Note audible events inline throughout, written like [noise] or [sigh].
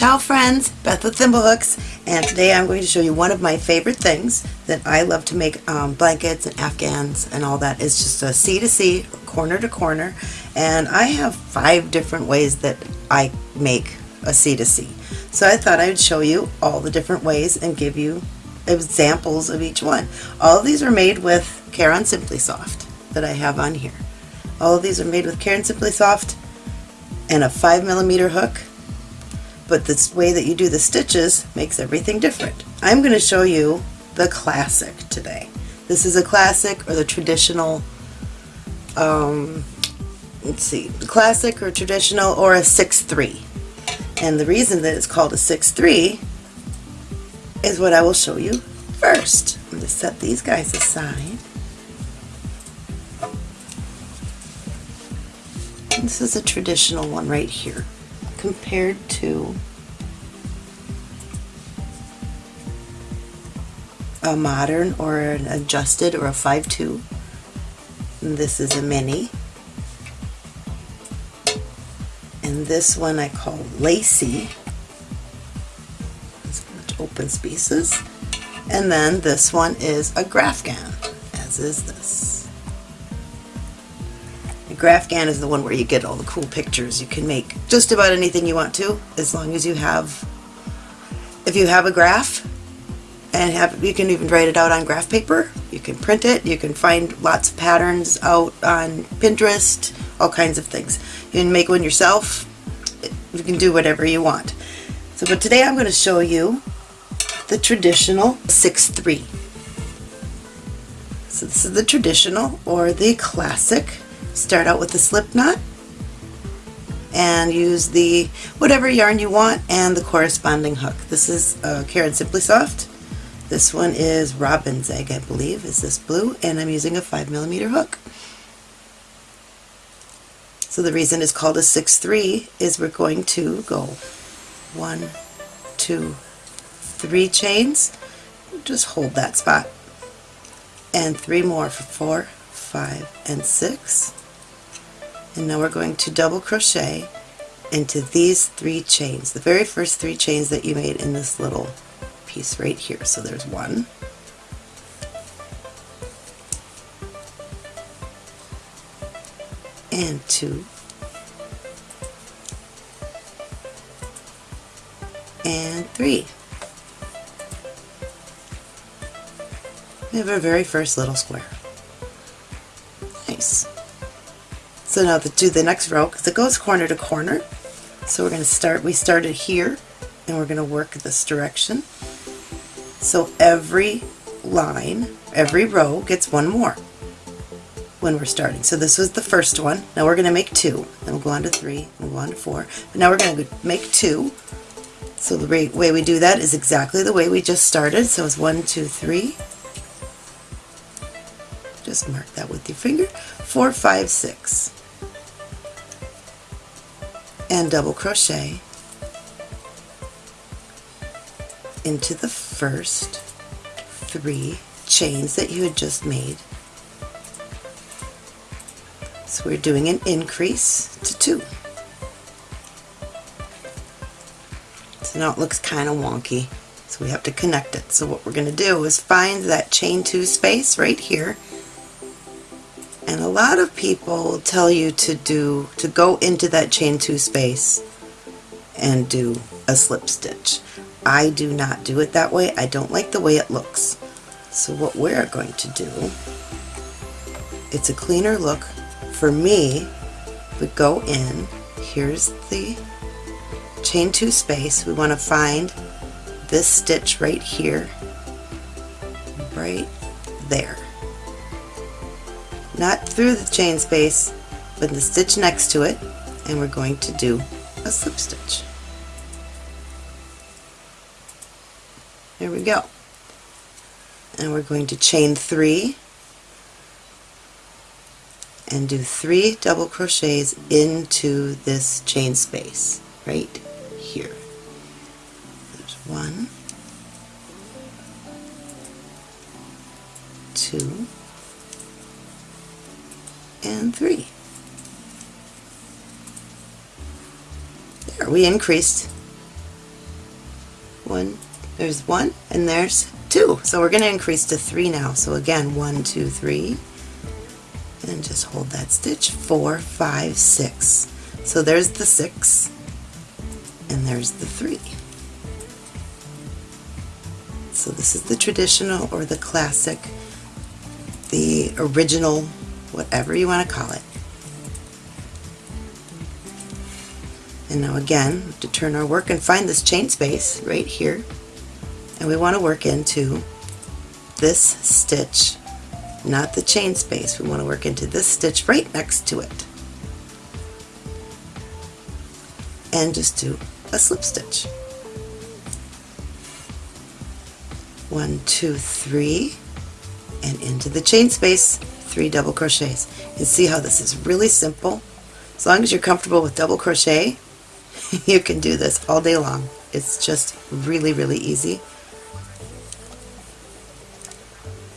Ciao friends, Beth with Thimblehooks, and today I'm going to show you one of my favorite things that I love to make um, blankets and afghans and all that. It's just a C to C, corner to corner, and I have five different ways that I make a C to C. So I thought I would show you all the different ways and give you examples of each one. All of these are made with Caron Simply Soft that I have on here. All of these are made with Caron Simply Soft and a 5 millimeter hook but this way that you do the stitches makes everything different. I'm going to show you the classic today. This is a classic or the traditional, um, let's see, the classic or traditional or a 6-3. And the reason that it's called a 6-3 is what I will show you first. I'm going to set these guys aside. This is a traditional one right here compared to a modern or an adjusted or a 5-2. This is a mini. And this one I call lacy. It's open spaces. And then this one is a Grafgan, as is this. Grafgan is the one where you get all the cool pictures. You can make just about anything you want to as long as you have, if you have a graph and have, you can even write it out on graph paper. You can print it. You can find lots of patterns out on Pinterest, all kinds of things. You can make one yourself. You can do whatever you want. So, but today I'm going to show you the traditional 6-3. So this is the traditional or the classic Start out with the slip knot and use the whatever yarn you want and the corresponding hook. This is uh, Caron Simply Soft. This one is Robin's Egg, I believe, is this blue, and I'm using a 5 millimeter hook. So the reason it's called a 6-3 is we're going to go one, two, three chains. Just hold that spot. And three more for four, five, and six and now we're going to double crochet into these three chains, the very first three chains that you made in this little piece right here. So there's one, and two, and three. We have our very first little square. So now to do the next row, because it goes corner to corner, so we're going to start, we started here, and we're going to work this direction. So every line, every row gets one more when we're starting. So this was the first one. Now we're going to make two. Then we'll go on to three, we'll go on to four. But now we're going to make two. So the way we do that is exactly the way we just started. So it's one, two, three. Just mark that with your finger. Four, five, six and double crochet into the first three chains that you had just made. So we're doing an increase to two. So now it looks kind of wonky, so we have to connect it. So what we're going to do is find that chain two space right here and a lot of people tell you to do to go into that chain two space and do a slip stitch. I do not do it that way. I don't like the way it looks. So what we're going to do, it's a cleaner look for me. We go in, here's the chain two space. We want to find this stitch right here, right there not through the chain space, but the stitch next to it, and we're going to do a slip stitch. There we go. And we're going to chain three and do three double crochets into this chain space right here. There's one, two, and 3. There, we increased one, there's one, and there's two. So we're going to increase to three now. So again, one, two, three, and just hold that stitch, four, five, six. So there's the six, and there's the three. So this is the traditional or the classic, the original, whatever you want to call it. And now again, to turn our work and find this chain space right here, and we want to work into this stitch, not the chain space, we want to work into this stitch right next to it. And just do a slip stitch. One, two, three, and into the chain space, three double crochets. You see how this is really simple. As long as you're comfortable with double crochet, [laughs] you can do this all day long. It's just really, really easy.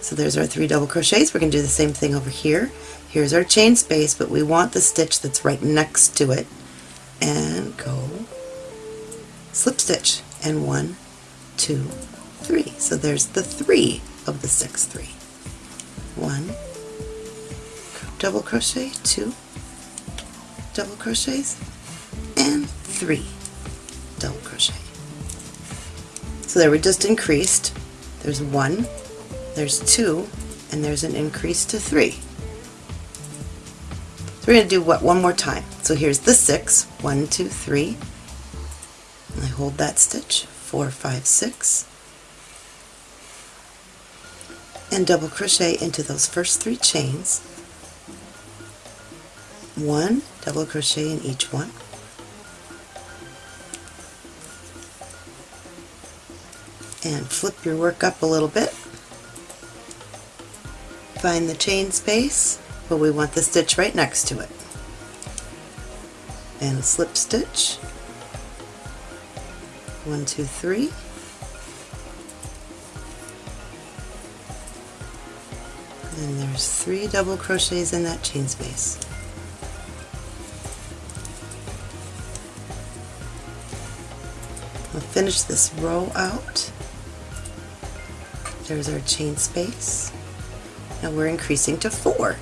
So there's our three double crochets. We're going to do the same thing over here. Here's our chain space, but we want the stitch that's right next to it. And go slip stitch. And one, two, three. So there's the three of the six three. One, double crochet, two, double crochets, and three double crochet. So there we just increased. There's one, there's two, and there's an increase to three. So we're going to do what one more time. So here's the six, one, two, three. I hold that stitch, four, five, six, and double crochet into those first three chains. One double crochet in each one. and flip your work up a little bit. Find the chain space, but we want the stitch right next to it. And slip stitch. One, two, three. And there's three double crochets in that chain space. Finish this row out. There's our chain space. Now we're increasing to four.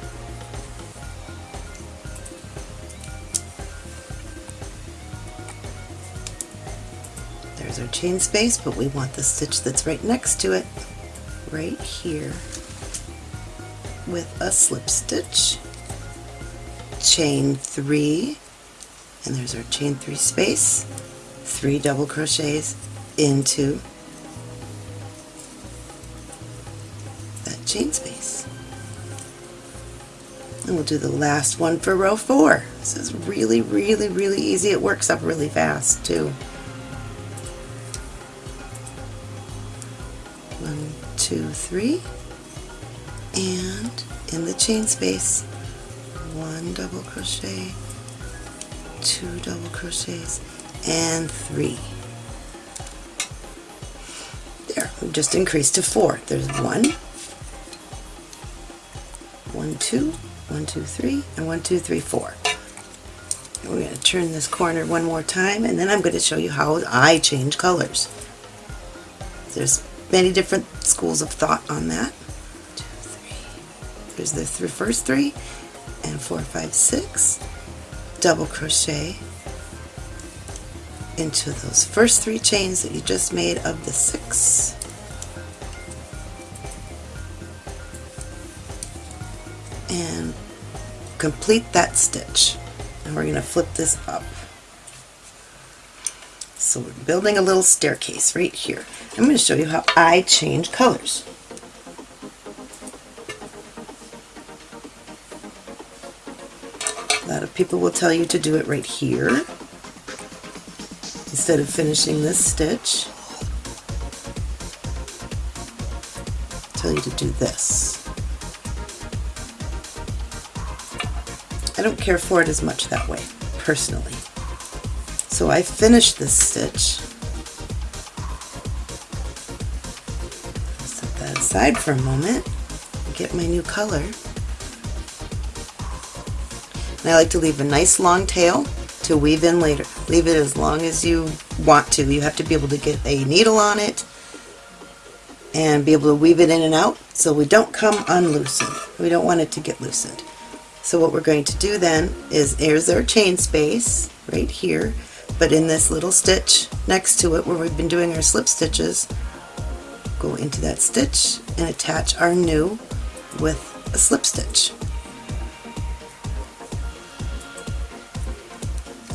There's our chain space, but we want the stitch that's right next to it, right here, with a slip stitch, chain three, and there's our chain three space, three double crochets into that chain space. And we'll do the last one for row four. This is really, really, really easy. It works up really fast too. One, two, three, and in the chain space, one double crochet, two double crochets, and three. There, we've just increased to four. There's one, one, two, one, two, three, and one, two, three, four. We're going to turn this corner one more time, and then I'm going to show you how I change colors. There's many different schools of thought on that. Two, three. There's the th first three, and four, five, six. Double crochet into those first three chains that you just made of the six and complete that stitch. And we're going to flip this up. So we're building a little staircase right here. I'm going to show you how I change colors. A lot of people will tell you to do it right here instead of finishing this stitch. Tell you to do this. I don't care for it as much that way, personally. So I finished this stitch. Set that aside for a moment, get my new color. And I like to leave a nice long tail to weave in later. Leave it as long as you want to. You have to be able to get a needle on it and be able to weave it in and out so we don't come unloosened. We don't want it to get loosened. So what we're going to do then is here's our chain space right here but in this little stitch next to it where we've been doing our slip stitches go into that stitch and attach our new with a slip stitch.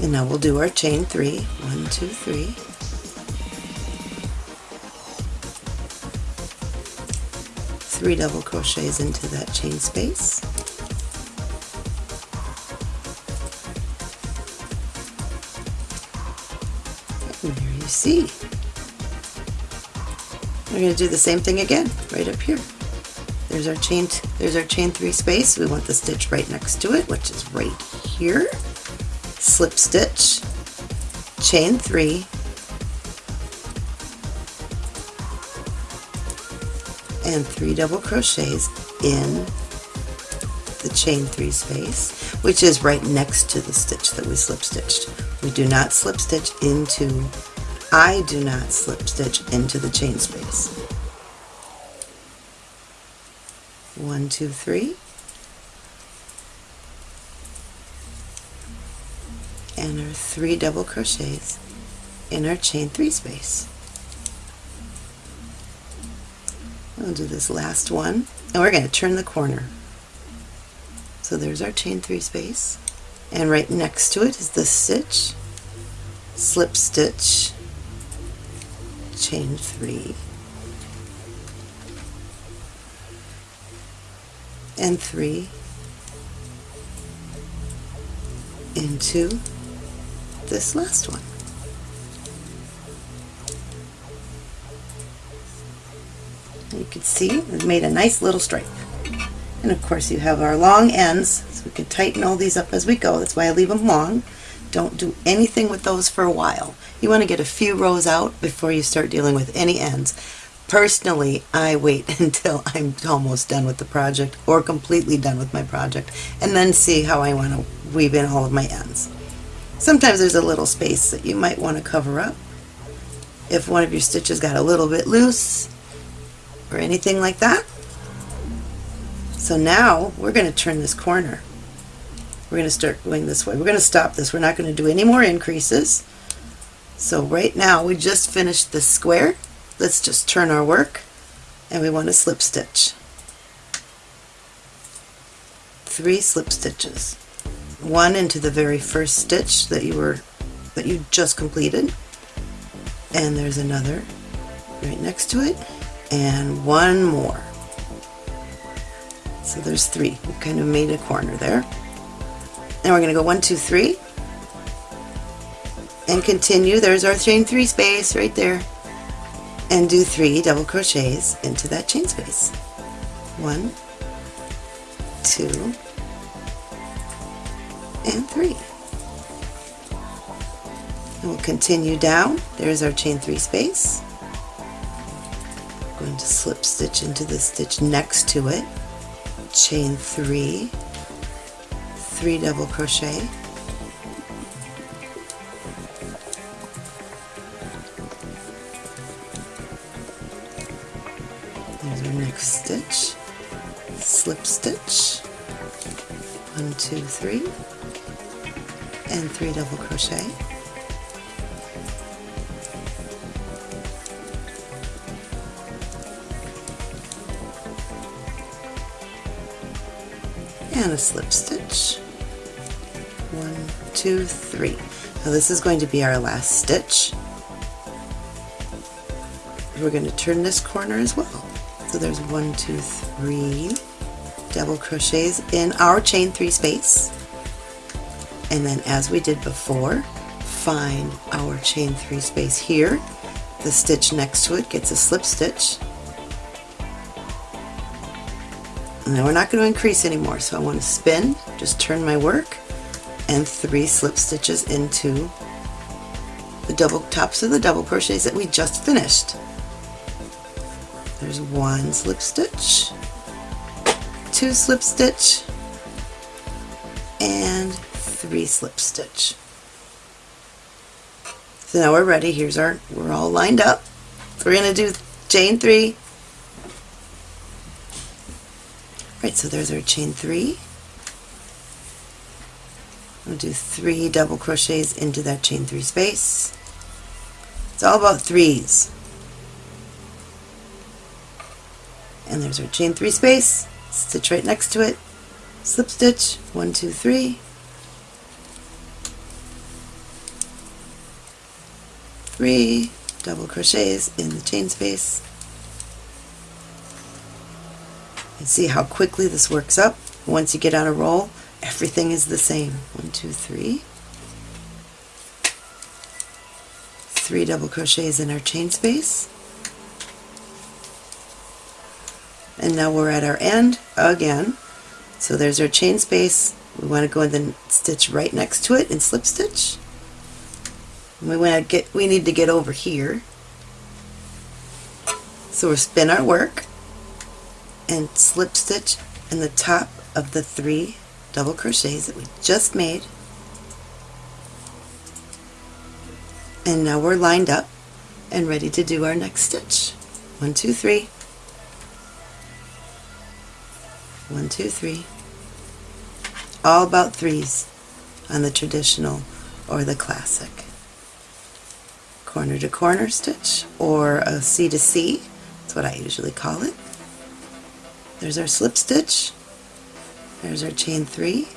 And now we'll do our chain three. One, two, three. Three double crochets into that chain space. And there you see. We're going to do the same thing again, right up here. There's our chain, there's our chain three space. We want the stitch right next to it, which is right here. Slip stitch, chain three, and three double crochets in the chain three space, which is right next to the stitch that we slip stitched. We do not slip stitch into, I do not slip stitch into the chain space. One, two, three. And our three double crochets in our chain three space. We'll do this last one and we're going to turn the corner. So there's our chain three space and right next to it is the stitch, slip stitch, chain three, and three into this last one. You can see we've made a nice little stripe. And of course you have our long ends, so we can tighten all these up as we go. That's why I leave them long. Don't do anything with those for a while. You want to get a few rows out before you start dealing with any ends. Personally, I wait [laughs] until I'm almost done with the project or completely done with my project and then see how I want to weave in all of my ends. Sometimes there's a little space that you might want to cover up. If one of your stitches got a little bit loose or anything like that. So now we're going to turn this corner. We're going to start going this way. We're going to stop this. We're not going to do any more increases. So right now we just finished this square. Let's just turn our work and we want to slip stitch. Three slip stitches. One into the very first stitch that you were that you just completed and there's another right next to it and one more. So there's three. We kind of made a corner there. And we're going to go one, two, three, and continue. There's our chain three space right there. And do three double crochets into that chain space. One, two, and three. And we'll continue down. There's our chain three space. Going to slip stitch into the stitch next to it. Chain three, three double crochet, There's our next stitch, slip stitch, one, two, three, and three double crochet. And a slip stitch, one, two, three. Now this is going to be our last stitch. We're going to turn this corner as well. So there's one, two, three double crochets in our chain three space. And then as we did before, find our chain three space here. The stitch next to it gets a slip stitch. And then we're not going to increase anymore, so I want to spin, just turn my work, and three slip stitches into the double tops of the double crochets that we just finished. There's one slip stitch, two slip stitch, and three slip stitch. So now we're ready. Here's our, we're all lined up. So we're going to do chain three. Right, so there's our chain three. We'll do three double crochets into that chain three space. It's all about threes. And there's our chain three space, stitch right next to it, slip stitch, one, two, three, three double crochets in the chain space. And see how quickly this works up. Once you get on a roll, everything is the same. One, two, three. Three double crochets in our chain space. And now we're at our end again. So there's our chain space. We want to go and then stitch right next to it and slip stitch. We want to get we need to get over here. So we'll spin our work and slip stitch in the top of the three double crochets that we just made. And now we're lined up and ready to do our next stitch. One, two, three. One, two, three. All about threes on the traditional or the classic. Corner to corner stitch or a C to C. That's what I usually call it. There's our slip stitch. There's our chain three.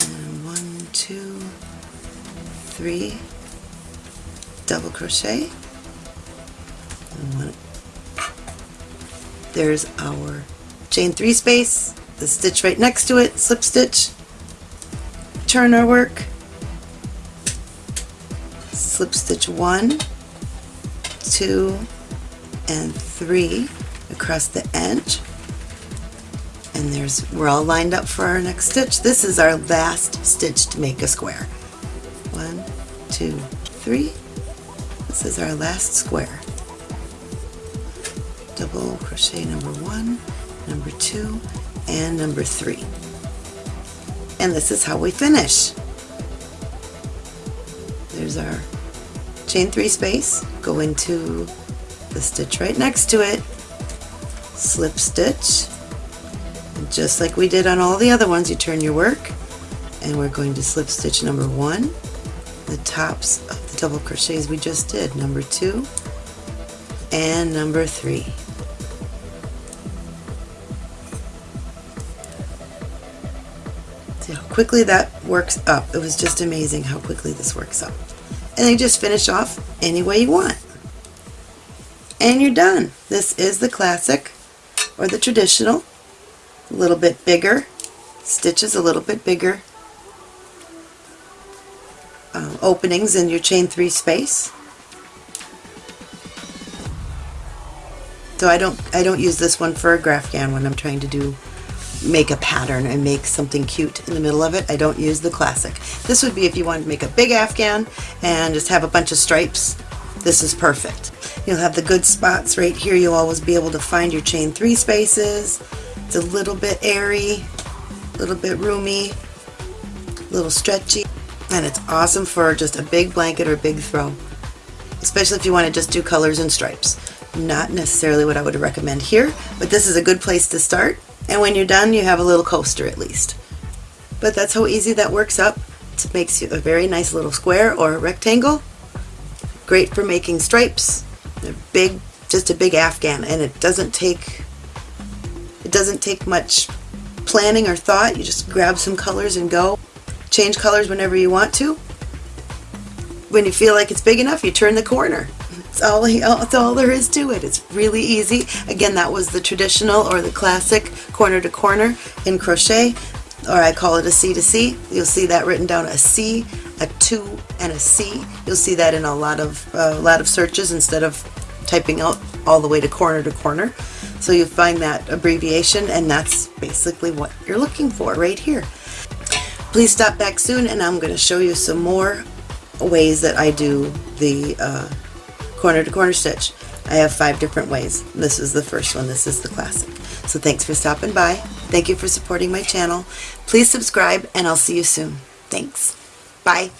And one, two, three, double crochet. One. There's our chain three space, the stitch right next to it, slip stitch, turn our work, slip stitch one, two, and three across the edge and there's we're all lined up for our next stitch. This is our last stitch to make a square. One, two, three. This is our last square. Double crochet number one, number two, and number three. And this is how we finish. Our chain three space, go into the stitch right next to it, slip stitch, and just like we did on all the other ones, you turn your work, and we're going to slip stitch number one, the tops of the double crochets we just did, number two, and number three. See how quickly that works up. It was just amazing how quickly this works up. And then just finish off any way you want and you're done. This is the classic or the traditional. A little bit bigger, stitches a little bit bigger, um, openings in your chain three space. So I don't I don't use this one for a graph Grafghan when I'm trying to do make a pattern and make something cute in the middle of it. I don't use the classic. This would be if you wanted to make a big Afghan and just have a bunch of stripes. This is perfect. You'll have the good spots right here. You'll always be able to find your chain three spaces. It's a little bit airy, a little bit roomy, a little stretchy, and it's awesome for just a big blanket or big throw, especially if you want to just do colors and stripes. Not necessarily what I would recommend here, but this is a good place to start. And when you're done, you have a little coaster at least. But that's how easy that works up. It makes you a very nice little square or rectangle. Great for making stripes, a big, just a big Afghan, and it doesn't take it doesn't take much planning or thought. You just grab some colors and go. Change colors whenever you want to. When you feel like it's big enough, you turn the corner. All, that's all there is to it. It's really easy. Again, that was the traditional or the classic corner to corner in crochet, or I call it a C to C. You'll see that written down a C a 2 and a C. You'll see that in a lot of uh, a lot of searches instead of typing out all the way to corner to corner. So you find that abbreviation and that's basically what you're looking for right here. Please stop back soon and I'm going to show you some more ways that I do the uh, corner to corner stitch. I have five different ways. This is the first one. This is the classic. So thanks for stopping by. Thank you for supporting my channel. Please subscribe and I'll see you soon. Thanks. Bye.